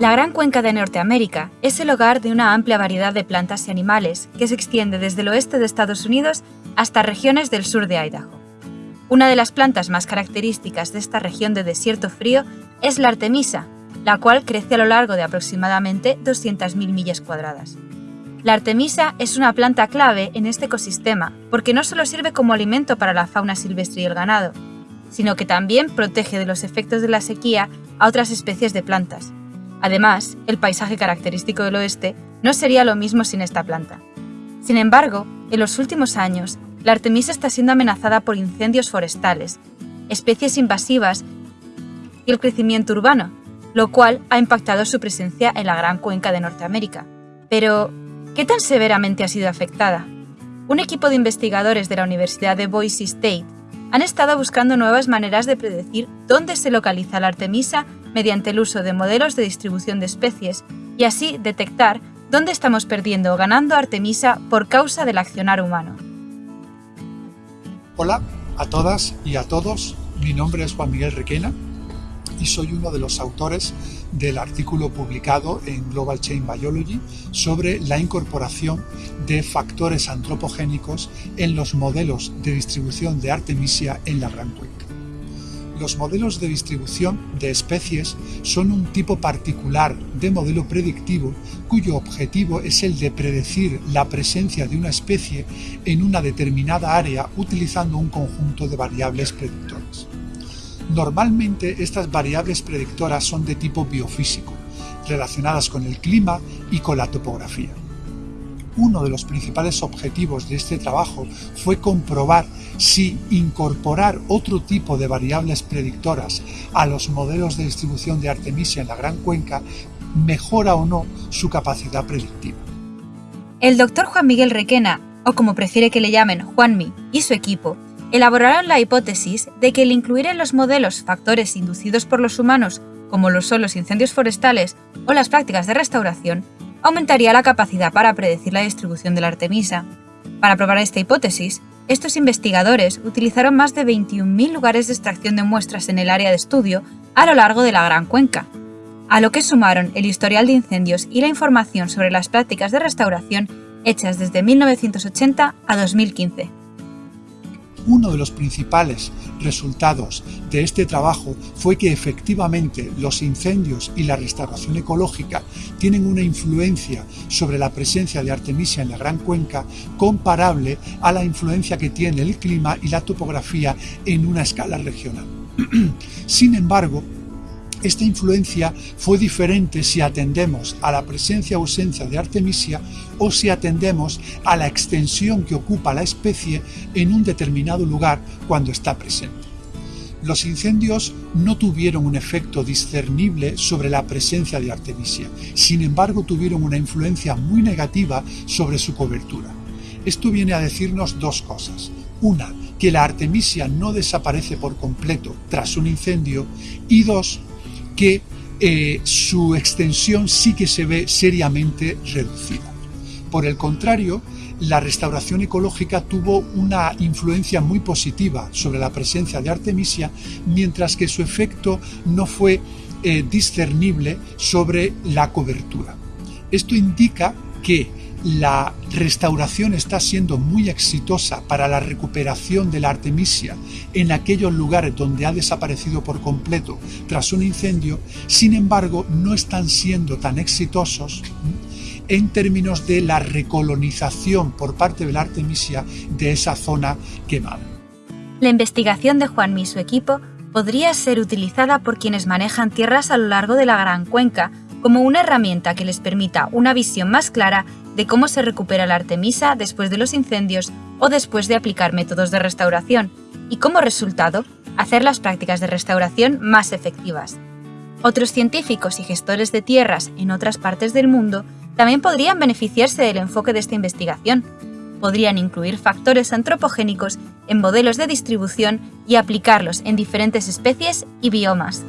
La Gran Cuenca de Norteamérica es el hogar de una amplia variedad de plantas y animales que se extiende desde el oeste de Estados Unidos hasta regiones del sur de Idaho. Una de las plantas más características de esta región de desierto frío es la artemisa, la cual crece a lo largo de aproximadamente 200.000 millas cuadradas. La artemisa es una planta clave en este ecosistema porque no solo sirve como alimento para la fauna silvestre y el ganado, sino que también protege de los efectos de la sequía a otras especies de plantas, Además, el paisaje característico del oeste no sería lo mismo sin esta planta. Sin embargo, en los últimos años, la artemisa está siendo amenazada por incendios forestales, especies invasivas y el crecimiento urbano, lo cual ha impactado su presencia en la gran cuenca de Norteamérica. Pero, ¿qué tan severamente ha sido afectada? Un equipo de investigadores de la Universidad de Boise State han estado buscando nuevas maneras de predecir dónde se localiza la artemisa mediante el uso de modelos de distribución de especies y así detectar dónde estamos perdiendo o ganando Artemisa por causa del accionar humano. Hola a todas y a todos, mi nombre es Juan Miguel Requena y soy uno de los autores del artículo publicado en Global Chain Biology sobre la incorporación de factores antropogénicos en los modelos de distribución de Artemisia en la Gran Cuenca. Los modelos de distribución de especies son un tipo particular de modelo predictivo cuyo objetivo es el de predecir la presencia de una especie en una determinada área utilizando un conjunto de variables predictoras. Normalmente estas variables predictoras son de tipo biofísico, relacionadas con el clima y con la topografía uno de los principales objetivos de este trabajo fue comprobar si incorporar otro tipo de variables predictoras a los modelos de distribución de Artemisia en la Gran Cuenca mejora o no su capacidad predictiva. El doctor Juan Miguel Requena, o como prefiere que le llamen Juanmi, y su equipo, elaboraron la hipótesis de que el incluir en los modelos factores inducidos por los humanos, como lo son los incendios forestales o las prácticas de restauración, aumentaría la capacidad para predecir la distribución de la Artemisa. Para probar esta hipótesis, estos investigadores utilizaron más de 21.000 lugares de extracción de muestras en el área de estudio a lo largo de la Gran Cuenca, a lo que sumaron el historial de incendios y la información sobre las prácticas de restauración hechas desde 1980 a 2015. Uno de los principales resultados de este trabajo fue que efectivamente los incendios y la restauración ecológica tienen una influencia sobre la presencia de Artemisia en la Gran Cuenca comparable a la influencia que tiene el clima y la topografía en una escala regional. Sin embargo, esta influencia fue diferente si atendemos a la presencia o ausencia de Artemisia o si atendemos a la extensión que ocupa la especie en un determinado lugar cuando está presente. Los incendios no tuvieron un efecto discernible sobre la presencia de Artemisia, sin embargo tuvieron una influencia muy negativa sobre su cobertura. Esto viene a decirnos dos cosas. Una, que la Artemisia no desaparece por completo tras un incendio y dos, que eh, su extensión sí que se ve seriamente reducida. Por el contrario, la restauración ecológica tuvo una influencia muy positiva sobre la presencia de Artemisia, mientras que su efecto no fue eh, discernible sobre la cobertura. Esto indica que la restauración está siendo muy exitosa para la recuperación de la artemisia en aquellos lugares donde ha desaparecido por completo tras un incendio, sin embargo no están siendo tan exitosos en términos de la recolonización por parte de la artemisia de esa zona quemada. La investigación de Juan y su equipo podría ser utilizada por quienes manejan tierras a lo largo de la Gran Cuenca como una herramienta que les permita una visión más clara de cómo se recupera la artemisa después de los incendios o después de aplicar métodos de restauración, y como resultado, hacer las prácticas de restauración más efectivas. Otros científicos y gestores de tierras en otras partes del mundo también podrían beneficiarse del enfoque de esta investigación. Podrían incluir factores antropogénicos en modelos de distribución y aplicarlos en diferentes especies y biomas.